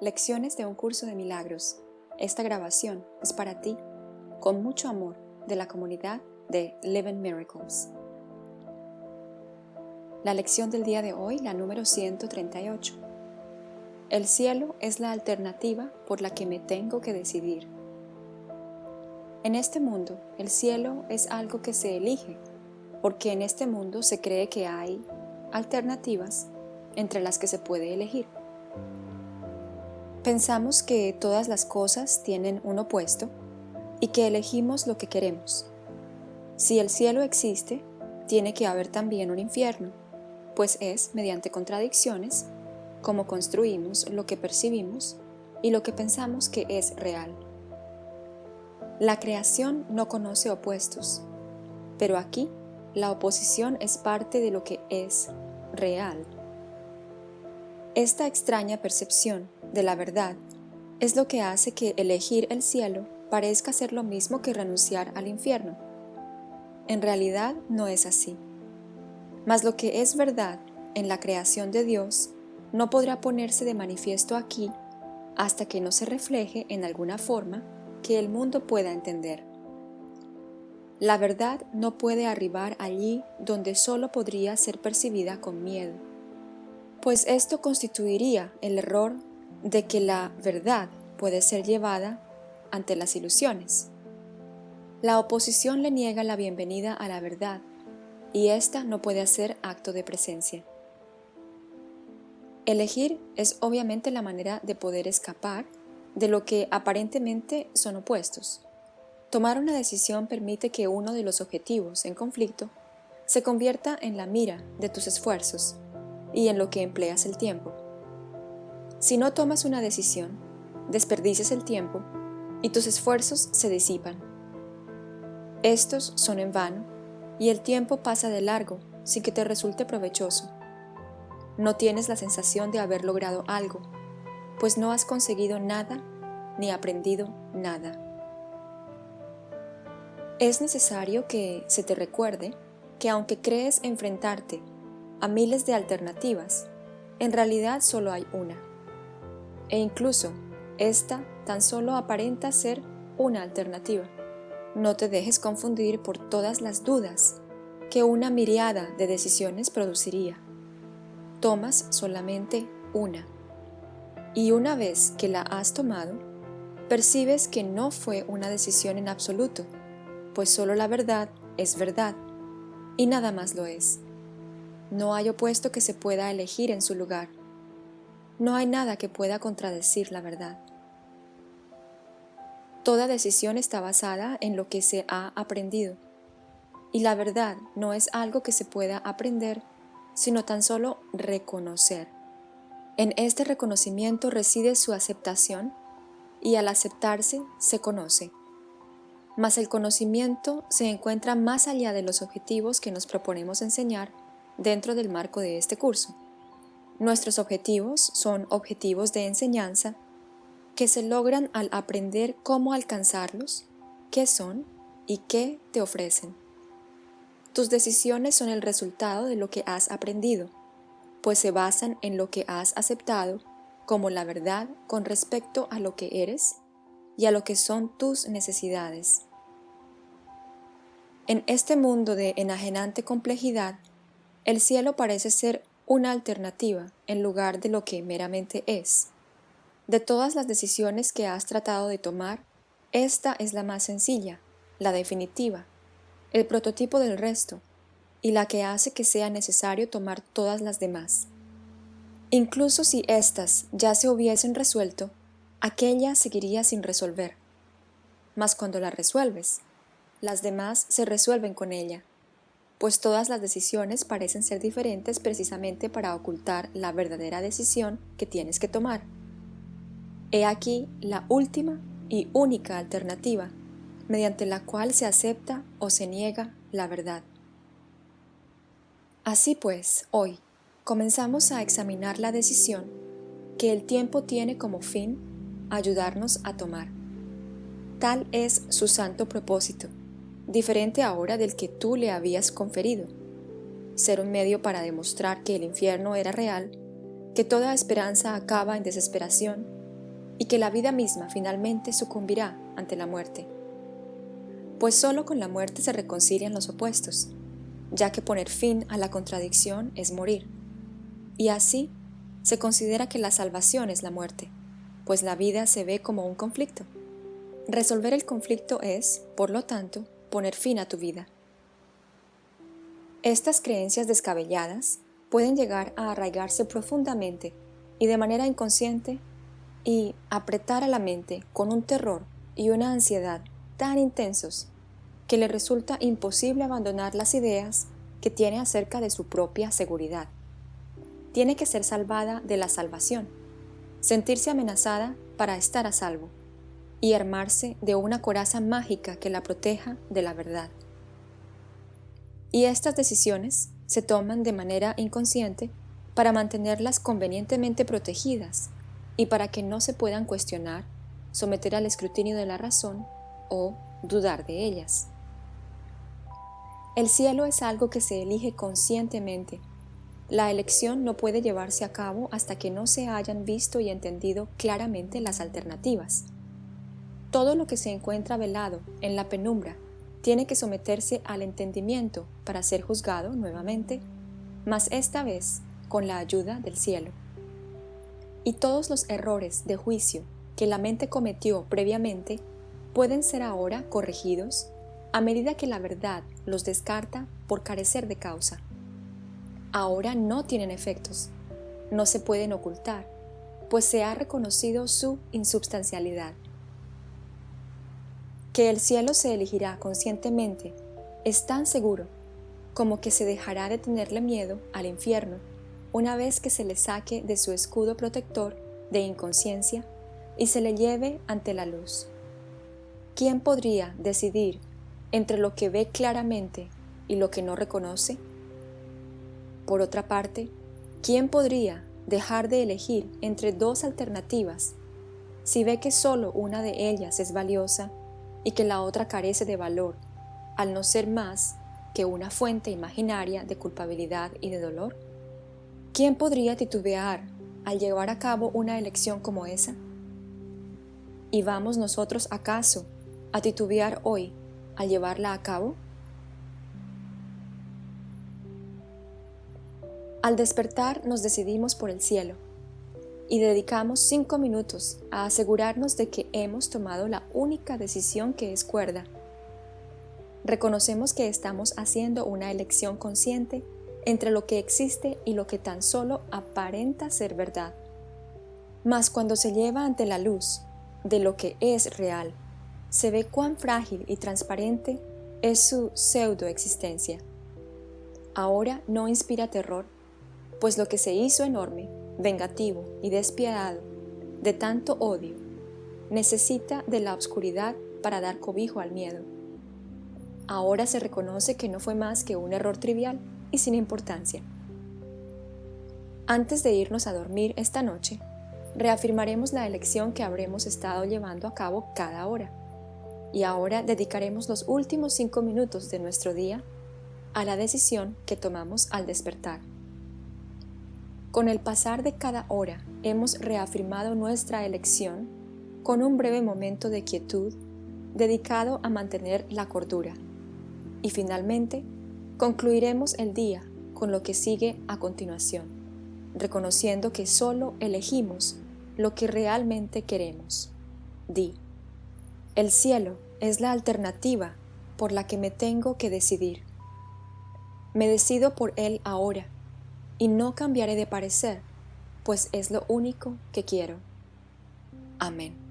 Lecciones de un curso de milagros. Esta grabación es para ti, con mucho amor, de la comunidad de Living Miracles. La lección del día de hoy, la número 138. El cielo es la alternativa por la que me tengo que decidir. En este mundo, el cielo es algo que se elige, porque en este mundo se cree que hay alternativas entre las que se puede elegir. Pensamos que todas las cosas tienen un opuesto y que elegimos lo que queremos. Si el cielo existe, tiene que haber también un infierno, pues es mediante contradicciones como construimos lo que percibimos y lo que pensamos que es real. La creación no conoce opuestos, pero aquí la oposición es parte de lo que es real. Esta extraña percepción de la verdad es lo que hace que elegir el cielo parezca ser lo mismo que renunciar al infierno. En realidad no es así. Mas lo que es verdad en la creación de Dios no podrá ponerse de manifiesto aquí hasta que no se refleje en alguna forma que el mundo pueda entender. La verdad no puede arribar allí donde solo podría ser percibida con miedo, pues esto constituiría el error de que la verdad puede ser llevada ante las ilusiones. La oposición le niega la bienvenida a la verdad y ésta no puede hacer acto de presencia. Elegir es obviamente la manera de poder escapar de lo que aparentemente son opuestos. Tomar una decisión permite que uno de los objetivos en conflicto se convierta en la mira de tus esfuerzos y en lo que empleas el tiempo. Si no tomas una decisión, desperdicias el tiempo y tus esfuerzos se disipan. Estos son en vano y el tiempo pasa de largo sin que te resulte provechoso. No tienes la sensación de haber logrado algo, pues no has conseguido nada ni aprendido nada. Es necesario que se te recuerde que aunque crees enfrentarte a miles de alternativas, en realidad solo hay una e incluso esta tan solo aparenta ser una alternativa. No te dejes confundir por todas las dudas que una miriada de decisiones produciría. Tomas solamente una. Y una vez que la has tomado, percibes que no fue una decisión en absoluto, pues solo la verdad es verdad, y nada más lo es. No hay opuesto que se pueda elegir en su lugar. No hay nada que pueda contradecir la verdad. Toda decisión está basada en lo que se ha aprendido, y la verdad no es algo que se pueda aprender, sino tan solo reconocer. En este reconocimiento reside su aceptación, y al aceptarse se conoce. Mas el conocimiento se encuentra más allá de los objetivos que nos proponemos enseñar dentro del marco de este curso. Nuestros objetivos son objetivos de enseñanza que se logran al aprender cómo alcanzarlos, qué son y qué te ofrecen. Tus decisiones son el resultado de lo que has aprendido, pues se basan en lo que has aceptado como la verdad con respecto a lo que eres y a lo que son tus necesidades. En este mundo de enajenante complejidad, el cielo parece ser una alternativa en lugar de lo que meramente es. De todas las decisiones que has tratado de tomar, esta es la más sencilla, la definitiva, el prototipo del resto, y la que hace que sea necesario tomar todas las demás. Incluso si éstas ya se hubiesen resuelto, aquella seguiría sin resolver. Mas cuando la resuelves, las demás se resuelven con ella, pues todas las decisiones parecen ser diferentes precisamente para ocultar la verdadera decisión que tienes que tomar. He aquí la última y única alternativa, mediante la cual se acepta o se niega la verdad. Así pues, hoy comenzamos a examinar la decisión que el tiempo tiene como fin ayudarnos a tomar. Tal es su santo propósito, diferente ahora del que tú le habías conferido. Ser un medio para demostrar que el infierno era real, que toda esperanza acaba en desesperación y que la vida misma finalmente sucumbirá ante la muerte. Pues solo con la muerte se reconcilian los opuestos, ya que poner fin a la contradicción es morir. Y así se considera que la salvación es la muerte, pues la vida se ve como un conflicto. Resolver el conflicto es, por lo tanto, poner fin a tu vida. Estas creencias descabelladas pueden llegar a arraigarse profundamente y de manera inconsciente y apretar a la mente con un terror y una ansiedad tan intensos que le resulta imposible abandonar las ideas que tiene acerca de su propia seguridad. Tiene que ser salvada de la salvación, sentirse amenazada para estar a salvo y armarse de una coraza mágica que la proteja de la verdad. Y estas decisiones se toman de manera inconsciente para mantenerlas convenientemente protegidas y para que no se puedan cuestionar, someter al escrutinio de la razón o dudar de ellas. El cielo es algo que se elige conscientemente. La elección no puede llevarse a cabo hasta que no se hayan visto y entendido claramente las alternativas. Todo lo que se encuentra velado en la penumbra tiene que someterse al entendimiento para ser juzgado nuevamente, mas esta vez con la ayuda del cielo. Y todos los errores de juicio que la mente cometió previamente pueden ser ahora corregidos a medida que la verdad los descarta por carecer de causa. Ahora no tienen efectos, no se pueden ocultar, pues se ha reconocido su insubstancialidad que el cielo se elegirá conscientemente es tan seguro como que se dejará de tenerle miedo al infierno una vez que se le saque de su escudo protector de inconsciencia y se le lleve ante la luz. ¿Quién podría decidir entre lo que ve claramente y lo que no reconoce? Por otra parte, ¿quién podría dejar de elegir entre dos alternativas si ve que solo una de ellas es valiosa y que la otra carece de valor, al no ser más que una fuente imaginaria de culpabilidad y de dolor? ¿Quién podría titubear al llevar a cabo una elección como esa? ¿Y vamos nosotros acaso a titubear hoy al llevarla a cabo? Al despertar nos decidimos por el cielo y dedicamos cinco minutos a asegurarnos de que hemos tomado la única decisión que es cuerda. Reconocemos que estamos haciendo una elección consciente entre lo que existe y lo que tan solo aparenta ser verdad. Mas cuando se lleva ante la luz de lo que es real, se ve cuán frágil y transparente es su pseudo-existencia. Ahora no inspira terror, pues lo que se hizo enorme vengativo y despiadado, de tanto odio, necesita de la oscuridad para dar cobijo al miedo. Ahora se reconoce que no fue más que un error trivial y sin importancia. Antes de irnos a dormir esta noche, reafirmaremos la elección que habremos estado llevando a cabo cada hora. Y ahora dedicaremos los últimos cinco minutos de nuestro día a la decisión que tomamos al despertar. Con el pasar de cada hora hemos reafirmado nuestra elección con un breve momento de quietud dedicado a mantener la cordura. Y finalmente, concluiremos el día con lo que sigue a continuación, reconociendo que solo elegimos lo que realmente queremos. Di, el cielo es la alternativa por la que me tengo que decidir. Me decido por él ahora y no cambiaré de parecer, pues es lo único que quiero. Amén.